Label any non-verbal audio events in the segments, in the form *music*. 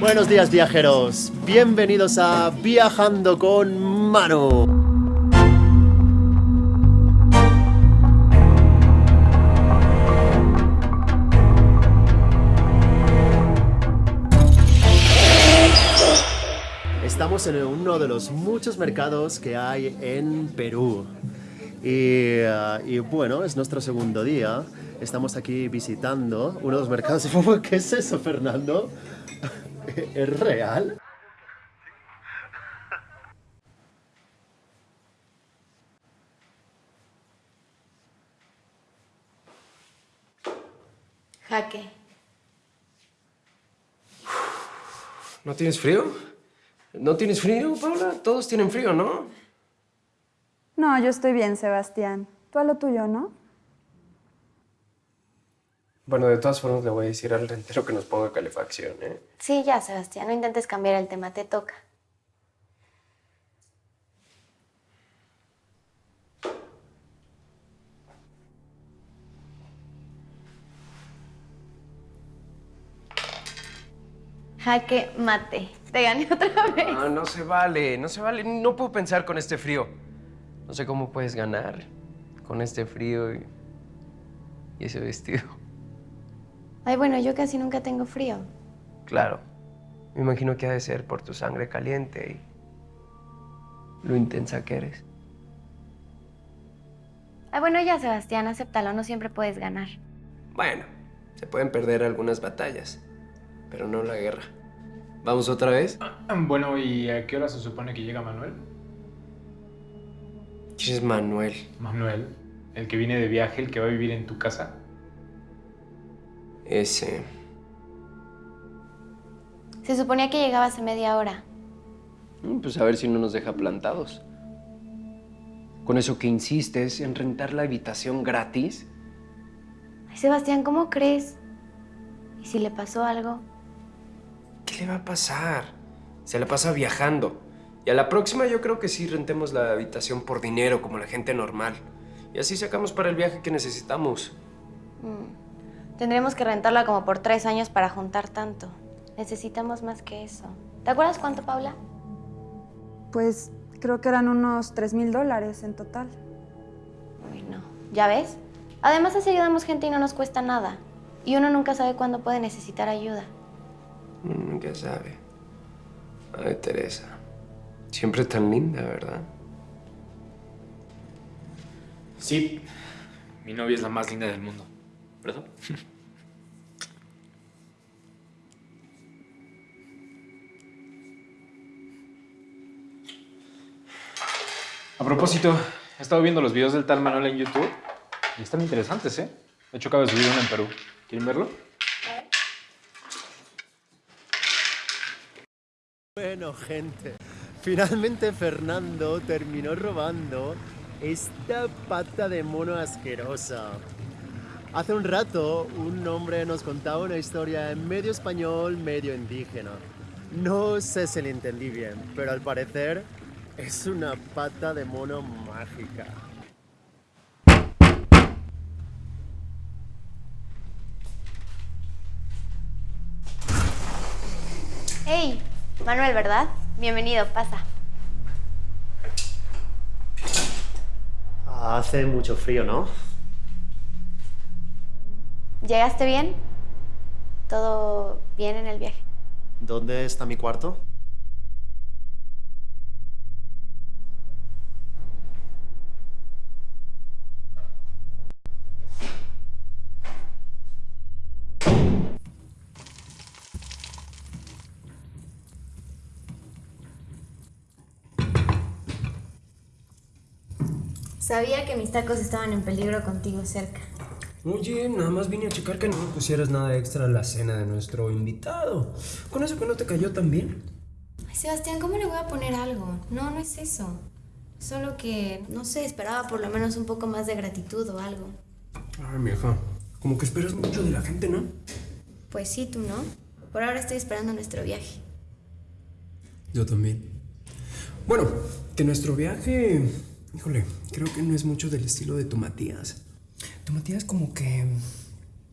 Buenos días viajeros, bienvenidos a Viajando con Manu. Estamos en uno de los muchos mercados que hay en Perú. Y, y bueno, es nuestro segundo día. Estamos aquí visitando uno de los mercados. *laughs* ¿Qué es eso, Fernando? ¿Es real? Jaque. ¿No tienes frío? ¿No tienes frío, Paula? Todos tienen frío, ¿no? No, yo estoy bien, Sebastián. Tú a lo tuyo, ¿no? Bueno, de todas formas le voy a decir al rentero que nos ponga calefacción, ¿eh? Sí, ya, Sebastián. No intentes cambiar el tema, te toca. Jaque mate. Te gané otra *laughs* vez. No, no se vale, no se vale. No puedo pensar con este frío. No sé cómo puedes ganar con este frío y, y ese vestido. Ay, bueno, yo casi nunca tengo frío. Claro. Me imagino que ha de ser por tu sangre caliente y lo intensa que eres. Ay, bueno, ya, Sebastián, acéptalo. No siempre puedes ganar. Bueno, se pueden perder algunas batallas, pero no la guerra. ¿Vamos otra vez? Bueno, ¿y a qué hora se supone que llega Manuel? ¿Quién es Manuel? Manuel, el que viene de viaje, el que va a vivir en tu casa. Ese. Se suponía que llegaba hace media hora. Mm, Pues a ver si no nos deja plantados. Con eso que insistes en rentar la habitación gratis. Ay, Sebastián, ¿cómo crees? ¿Y si le pasó algo? ¿Qué le va a pasar? Se la pasa viajando. Y a la próxima yo creo que sí rentemos la habitación por dinero, como la gente normal. Y así sacamos para el viaje que necesitamos. Mm. Tendremos que rentarla como por tres años para juntar tanto. Necesitamos más que eso. ¿Te acuerdas cuánto, Paula? Pues creo que eran unos 3 mil dólares en total. Uy, no. ¿Ya ves? Además así ayudamos gente y no nos cuesta nada. Y uno nunca sabe cuándo puede necesitar ayuda. Mm, ¿Qué sabe? Ay, Teresa. Siempre tan linda, ¿verdad? Sí, mi novia es la más linda del mundo, ¿verdad? A propósito, he estado viendo los videos del tal Manuel en YouTube y están interesantes, ¿eh? De hecho, acabo de subir uno en Perú. ¿Quieren verlo? Bueno, gente, finalmente Fernando terminó robando esta pata de mono asquerosa. Hace un rato un hombre nos contaba una historia en medio español, medio indígena. No sé si le entendí bien, pero al parecer es una pata de mono mágica. ¡Hey! Manuel, ¿verdad? Bienvenido, pasa. Hace mucho frío, ¿no? ¿Llegaste bien? ¿Todo bien en el viaje? ¿Dónde está mi cuarto? Sabía que mis tacos estaban en peligro contigo cerca. Oye, nada más vine a checar que no me pusieras nada extra a la cena de nuestro invitado. ¿Con eso que no te cayó tan bien? Ay, Sebastián, ¿cómo le voy a poner algo? No, no es eso. Solo que, no sé, esperaba por lo menos un poco más de gratitud o algo. Ay, mija, como que esperas mucho de la gente, ¿no? Pues sí, tú no. Por ahora estoy esperando nuestro viaje. Yo también. Bueno, que nuestro viaje, híjole, creo que no es mucho del estilo de tu Matías. Tu Matías como que,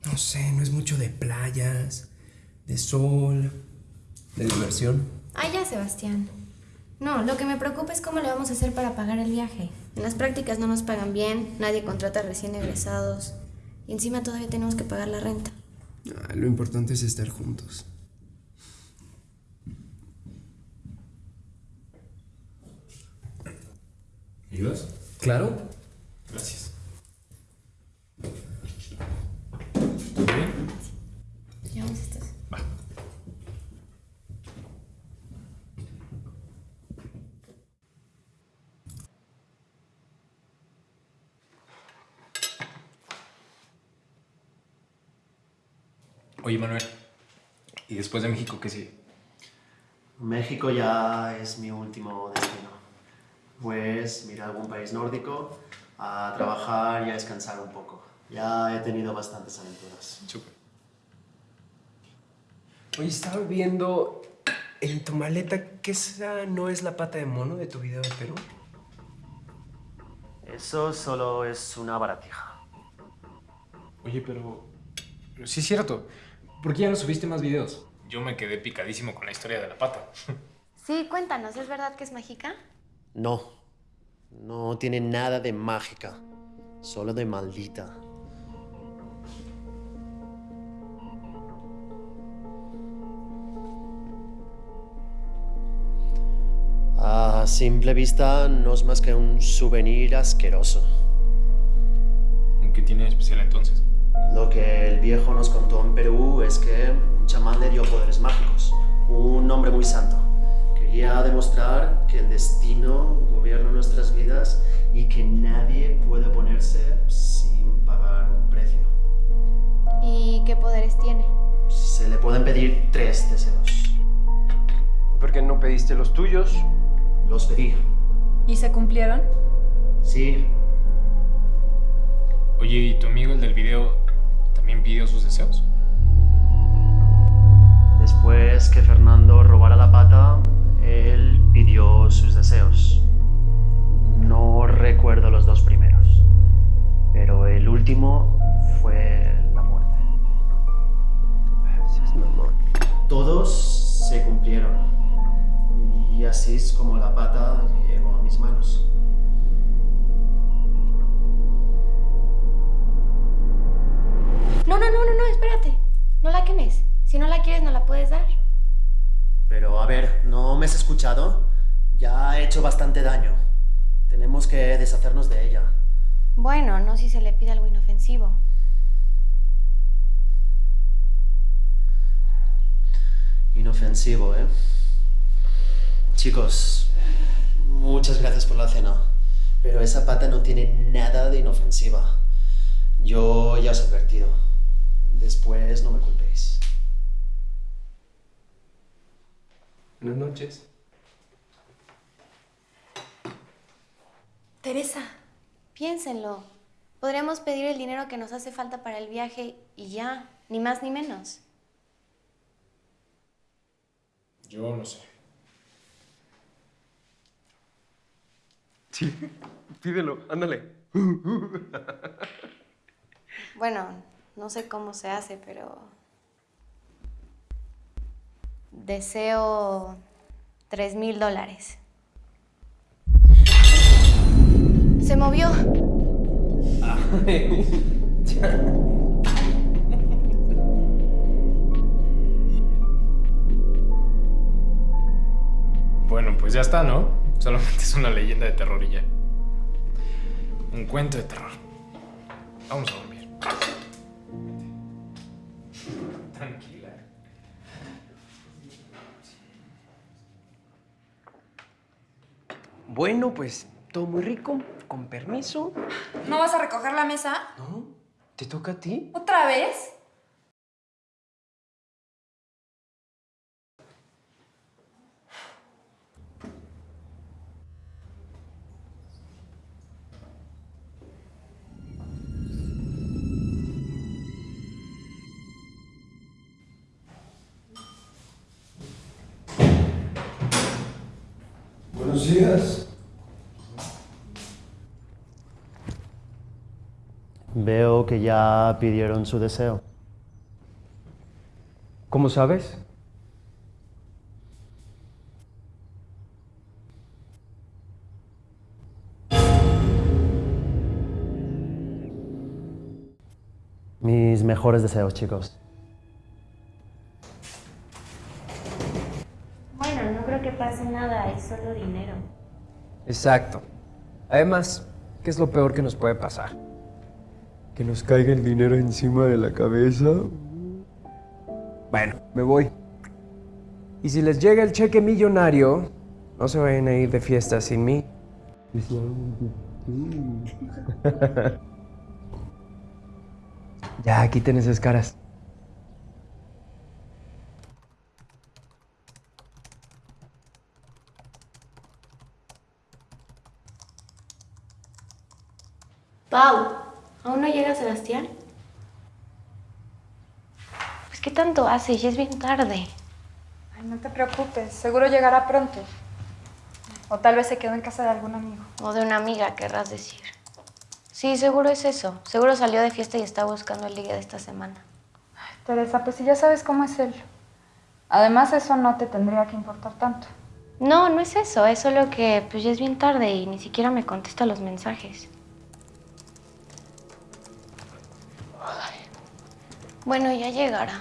no sé, no es mucho de playas, de sol. de diversión. Ah, ya, Sebastián. No, lo que me preocupa es cómo le vamos a hacer para pagar el viaje. En las prácticas no nos pagan bien, nadie contrata recién egresados. Y encima todavía tenemos que pagar la renta. Ah, lo importante es estar juntos. ¿Ayudas? Claro. Gracias. ¿Todo bien? Llevamos estas. Va. Oye, Manuel, ¿y después de México qué sigue? México ya es mi último destino. Pues ir a algún país nórdico a trabajar y a descansar un poco. Ya he tenido bastantes aventuras. Súper. Oye, estaba viendo en tu maleta que esa no es la pata de mono de tu video de Perú. Eso solo es una baratija. Oye, pero... Pero sí es cierto. ¿Por qué ya no subiste más videos? Yo me quedé picadísimo con la historia de la pata. Sí, cuéntanos, ¿es verdad que es mágica? No, no tiene nada de mágica, solo de maldita. A simple vista no es más que un souvenir asqueroso. ¿Qué tiene de especial entonces? Lo que el viejo nos contó en Perú es que un chamán le dio poderes mágicos, un hombre muy santo. Quería demostrar que el destino gobierna nuestras vidas y que nadie puede oponerse sin pagar un precio. ¿Y qué poderes tiene? Se le pueden pedir tres deseos. ¿Por qué no pediste los tuyos? Los pedí. ¿Y se cumplieron? Sí, Oye, ¿y tu amigo el del video también pidió sus deseos? después que Fernando robara la pata, él pidió sus deseos. No recuerdo los dos primeros, pero el último fue la muerte. Seas mamón. Todos se cumplieron. Y así es como la pata llegó a mis manos. ¿No me has escuchado? Ya ha hecho bastante daño. Tenemos que deshacernos de ella. Bueno, no si se le pide algo inofensivo. Inofensivo, ¿eh? Chicos, muchas gracias por la cena. Pero esa pata no tiene nada de inofensiva. Yo ya os he advertido. Después no me culpéis. Buenas noches. Teresa, piénsenlo. Podríamos pedir el dinero que nos hace falta para el viaje y ya, ni más ni menos. Yo no sé. Sí, pídelo, ándale. Bueno, no sé cómo se hace, pero... Deseo tres mil dólares. Se movió. *laughs* Bueno, pues ya está, ¿no? Solamente es una leyenda de terror y ya. Un cuento de terror. Vamos a dormir. Bueno, pues todo muy rico, con permiso. ¿No vas a recoger la mesa? ¿No? ¿Te toca a ti? ¿Otra vez? Buenos días. que ya pidieron su deseo. ¿Cómo sabes? Mis mejores deseos, chicos. Bueno, no creo que pase nada, es solo dinero. Exacto. Además, ¿qué es lo peor que nos puede pasar? Que nos caiga el dinero encima de la cabeza. Bueno, me voy. Y si les llega el cheque millonario, no se vayan a ir de fiesta sin mí. ya, quiten esas caras. Pau, ¿aún no llega Sebastián? Pues qué tanto hace, ya es bien tarde. Ay, no te preocupes, seguro llegará pronto. O tal vez se quedó en casa de algún amigo. O de una amiga, querrás decir. Sí, seguro es eso. Seguro salió de fiesta y está buscando el ligue de esta semana. Teresa, pues si ya sabes cómo es él. Además, eso no te tendría que importar tanto. No, no es eso. Es solo que pues ya es bien tarde y ni siquiera me contesta los mensajes. Bueno, ya llegará.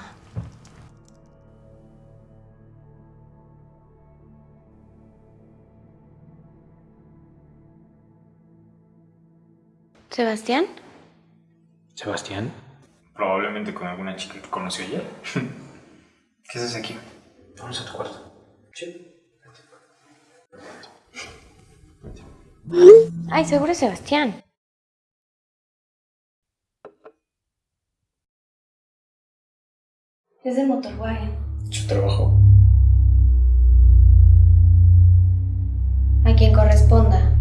¿Sebastián? ¿Sebastián? Probablemente con alguna chica que conoció ayer. *laughs* ¿Qué haces aquí? Vamos a tu cuarto. Sí. Ay, seguro es Sebastián. Es de Motorwagen. Su trabajo. A quien corresponda.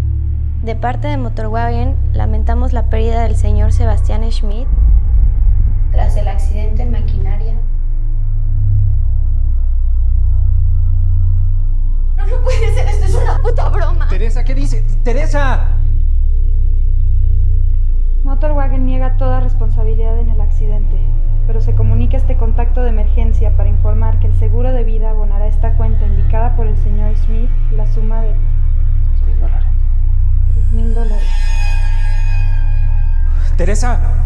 De parte de Motorwagen, lamentamos la pérdida del señor Sebastián Schmidt tras el accidente en maquinaria. No, no puede ser, esto es una puta broma. Teresa, ¿qué dice? ¡Teresa! Motorwagen niega toda responsabilidad en el accidente, pero se comunica este contacto de emergencia para informar que el seguro de vida abonará esta cuenta indicada por el señor Smith la suma de Mil dólares. 3 mil dólares. ¡Teresa!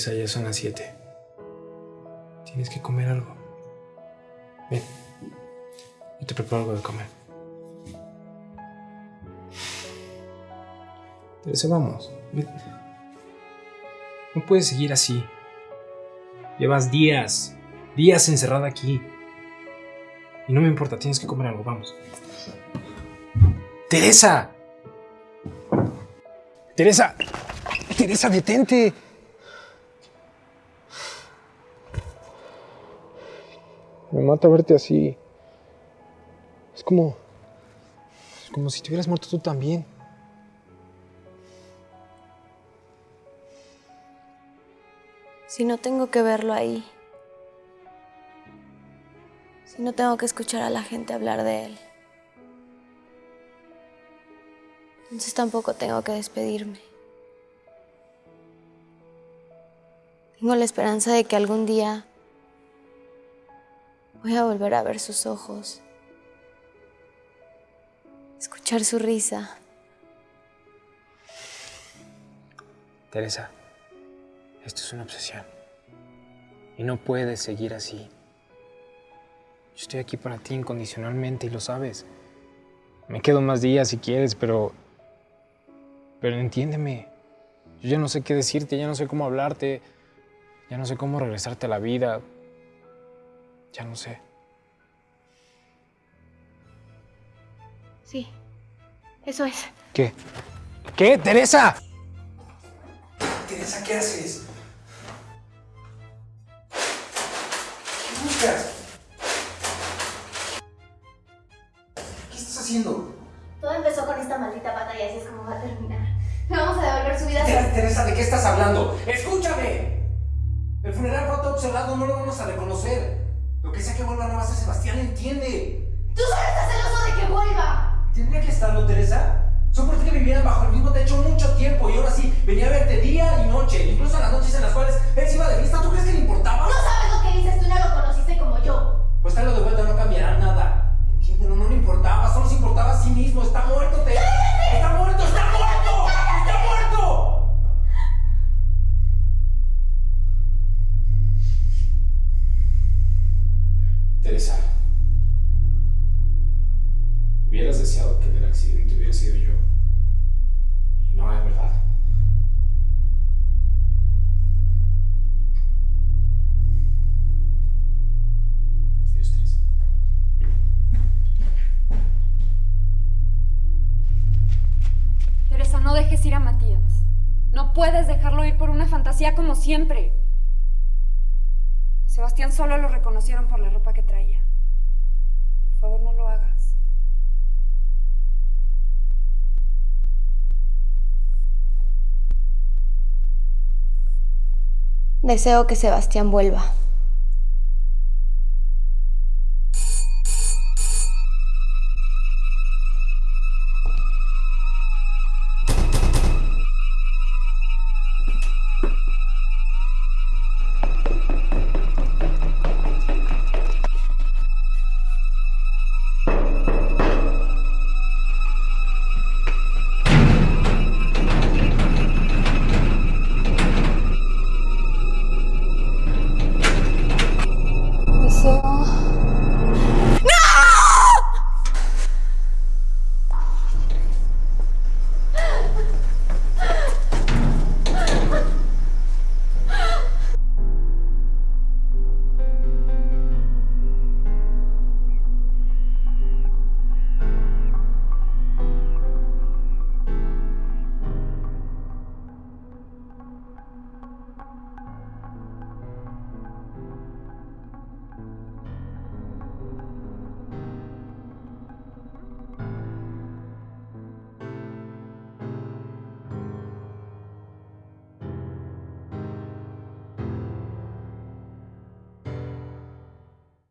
Teresa, ya son las 7. Tienes que comer algo. Ven. Yo te preparo algo de comer. Teresa, vamos. Ven. No puedes seguir así. Llevas días, días encerrada aquí. Y no me importa, tienes que comer algo, vamos. Teresa. Teresa. Teresa, detente. Me mata verte así. Es como. Es como si te hubieras muerto tú también. Si no tengo que verlo ahí. Si no tengo que escuchar a la gente hablar de él. Entonces tampoco tengo que despedirme. Tengo la esperanza de que algún día voy a volver a ver sus ojos. Escuchar su risa. Teresa, esto es una obsesión. Y no puedes seguir así. Yo estoy aquí para ti incondicionalmente y lo sabes. Me quedo más días si quieres, pero... Pero entiéndeme. Yo ya no sé qué decirte, ya no sé cómo hablarte, ya no sé cómo regresarte a la vida. Ya no sé. Sí, eso es. ¿Qué? ¿Qué, Teresa? Teresa, ¿qué haces? ¿Qué buscas? ¿Qué estás haciendo? Todo empezó con esta maldita pata y así es como va a terminar. Le vamos a devolver su vida. Teresa, Teresa, ¿de qué estás hablando? ¡Escúchame! El funeral fue todo observado, no lo vamos a reconocer. Lo que sea que vuelva no va a ser Sebastián, entiende. ¡Tú solo estás celoso de que vuelva! ¿Tendría que estarlo, Teresa? Soporté que vivieran bajo el mismo techo mucho tiempo y ahora sí, venía a verte día y noche, incluso en las noches en las cuales él se iba de fiesta. ¿Tú crees que le importaba? No sabes lo que dices, tú no lo conociste como yo. Pues tráelo de vuelta, no cambiará nada. Dejes ir a Matías. No puedes dejarlo ir por una fantasía como siempre. Sebastián solo lo reconocieron por la ropa que traía. Por favor, no lo hagas. Deseo que Sebastián vuelva.